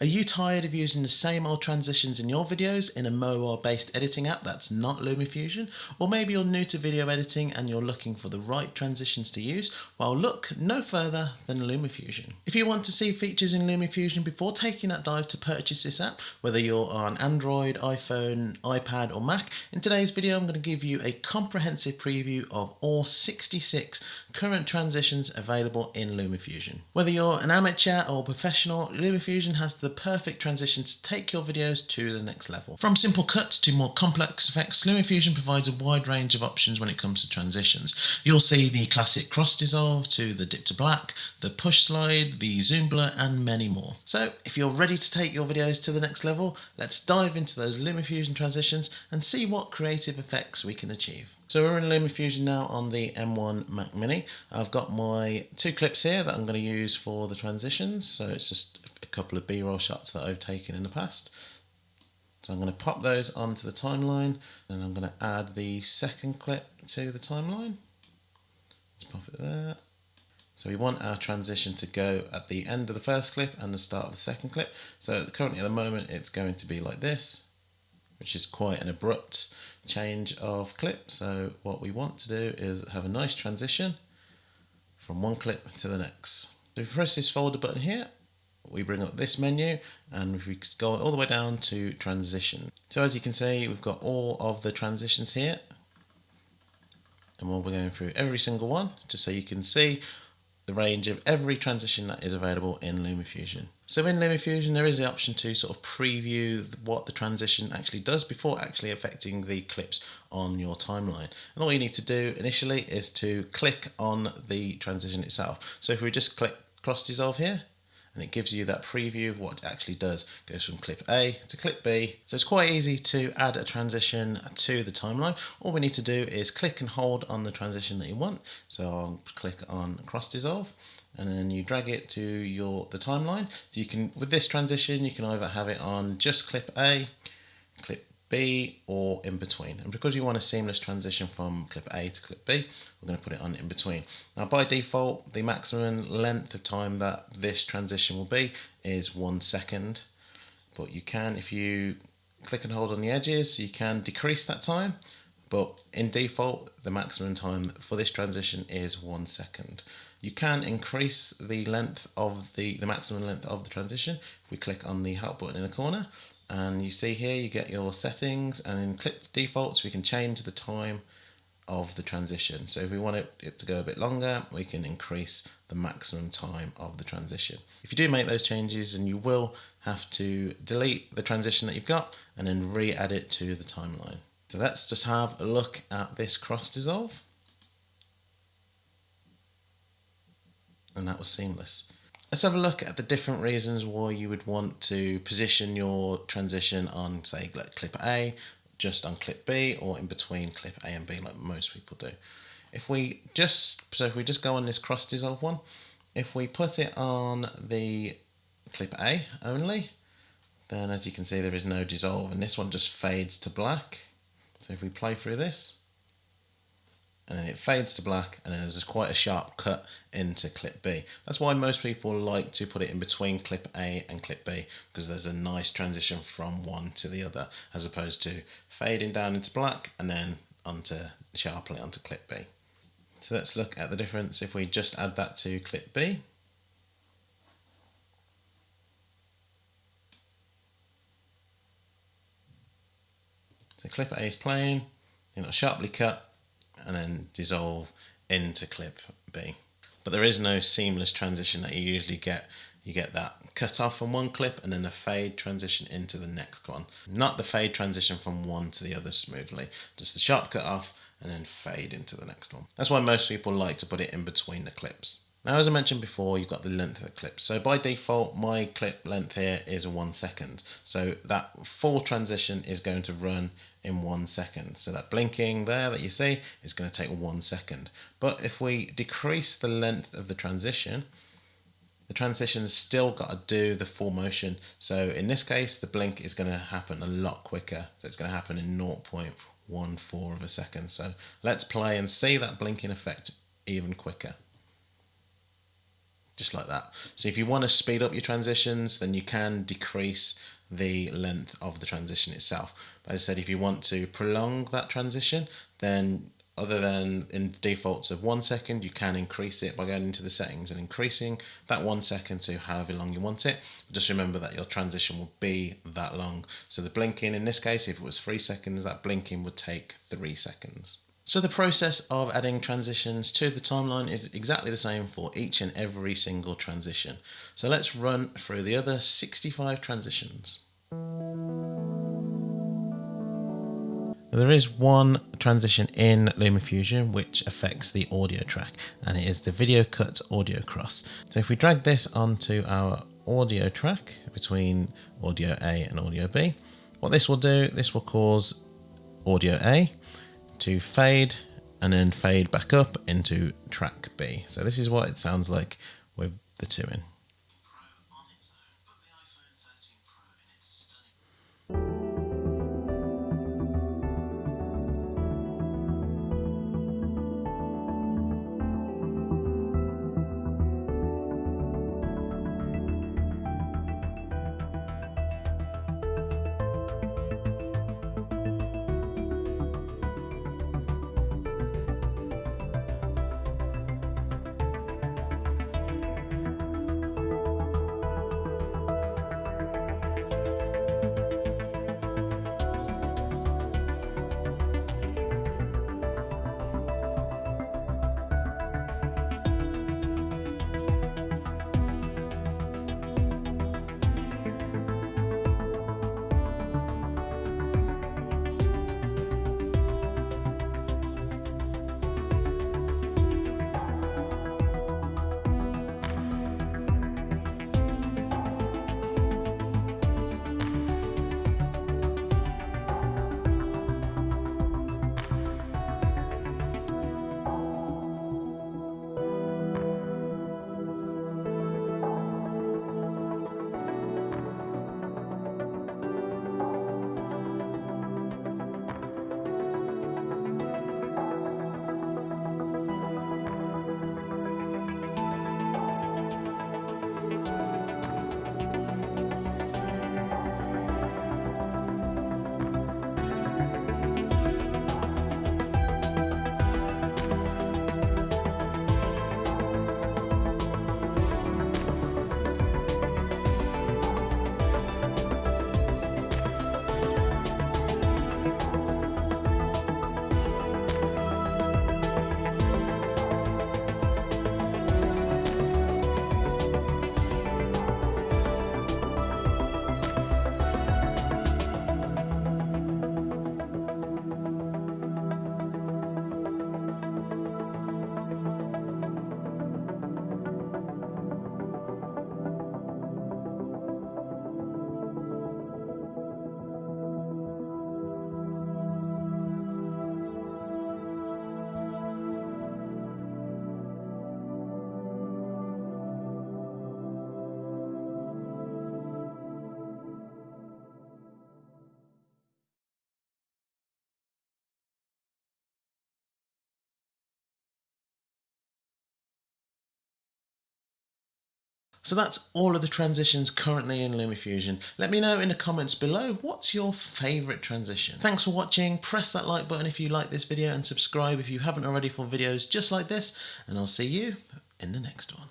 Are you tired of using the same old transitions in your videos in a mobile based editing app that's not LumaFusion? Or maybe you're new to video editing and you're looking for the right transitions to use? Well, look no further than LumaFusion. If you want to see features in LumaFusion before taking that dive to purchase this app, whether you're on Android, iPhone, iPad, or Mac, in today's video I'm going to give you a comprehensive preview of all 66 current transitions available in LumaFusion. Whether you're an amateur or professional, LumaFusion has the perfect transition to take your videos to the next level. From simple cuts to more complex effects, LumaFusion provides a wide range of options when it comes to transitions. You'll see the classic cross dissolve to the dip to black, the push slide, the zoom blur and many more. So if you're ready to take your videos to the next level, let's dive into those LumaFusion transitions and see what creative effects we can achieve. So we're in LumaFusion now on the M1 Mac Mini. I've got my two clips here that I'm going to use for the transitions. So it's just a couple of B-roll shots that I've taken in the past. So I'm going to pop those onto the timeline and I'm going to add the second clip to the timeline. Let's pop it there. So we want our transition to go at the end of the first clip and the start of the second clip. So currently at the moment it's going to be like this, which is quite an abrupt change of clip. So what we want to do is have a nice transition from one clip to the next. So we press this folder button here, we bring up this menu and if we go all the way down to transition. So as you can see, we've got all of the transitions here and we'll be going through every single one just so you can see the range of every transition that is available in LumaFusion. So in LumaFusion there is the option to sort of preview what the transition actually does before actually affecting the clips on your timeline. And all you need to do initially is to click on the transition itself. So if we just click cross dissolve here, and it gives you that preview of what it actually does. It goes from clip A to clip B. So it's quite easy to add a transition to the timeline. All we need to do is click and hold on the transition that you want. So I'll click on cross dissolve and then you drag it to your the timeline. So you can, with this transition, you can either have it on just clip A, clip B or in between. And because you want a seamless transition from clip A to clip B, we're going to put it on in between. Now by default, the maximum length of time that this transition will be is one second. But you can, if you click and hold on the edges, you can decrease that time. But in default, the maximum time for this transition is one second. You can increase the length of the, the maximum length of the transition if we click on the help button in the corner and you see here you get your settings and in clip defaults we can change the time of the transition. So if we want it, it to go a bit longer we can increase the maximum time of the transition. If you do make those changes and you will have to delete the transition that you've got and then re-add it to the timeline. So let's just have a look at this cross dissolve. And that was seamless Let's have a look at the different reasons why you would want to position your transition on, say, like clip A, just on clip B, or in between clip A and B, like most people do. If we just, so if we just go on this cross dissolve one, if we put it on the clip A only, then as you can see there is no dissolve, and this one just fades to black. So if we play through this, and then it fades to black and then there's quite a sharp cut into clip B. That's why most people like to put it in between clip A and clip B because there's a nice transition from one to the other as opposed to fading down into black and then onto sharply onto clip B. So let's look at the difference if we just add that to clip B. So clip A is plain, you know, sharply cut, and then dissolve into clip B. But there is no seamless transition that you usually get. You get that cut off from one clip and then a fade transition into the next one. Not the fade transition from one to the other smoothly, just the sharp cut off and then fade into the next one. That's why most people like to put it in between the clips. Now, as I mentioned before, you've got the length of the clip. So by default, my clip length here is one second. So that full transition is going to run in one second. So that blinking there that you see is going to take one second. But if we decrease the length of the transition, the transition's still got to do the full motion. So in this case, the blink is going to happen a lot quicker. So it's going to happen in 0.14 of a second. So let's play and see that blinking effect even quicker. Just like that. So if you want to speed up your transitions, then you can decrease the length of the transition itself. But as I said, if you want to prolong that transition, then other than in defaults of one second, you can increase it by going into the settings and increasing that one second to however long you want it. Just remember that your transition will be that long. So the blinking, in this case, if it was three seconds, that blinking would take three seconds. So the process of adding transitions to the timeline is exactly the same for each and every single transition. So let's run through the other 65 transitions. There is one transition in LumaFusion which affects the audio track and it is the video cut audio cross. So if we drag this onto our audio track between audio A and audio B, what this will do, this will cause audio A to fade and then fade back up into track B. So this is what it sounds like with the two in. So that's all of the transitions currently in LumaFusion. Let me know in the comments below what's your favourite transition. Thanks for watching, press that like button if you like this video and subscribe if you haven't already for videos just like this and I'll see you in the next one.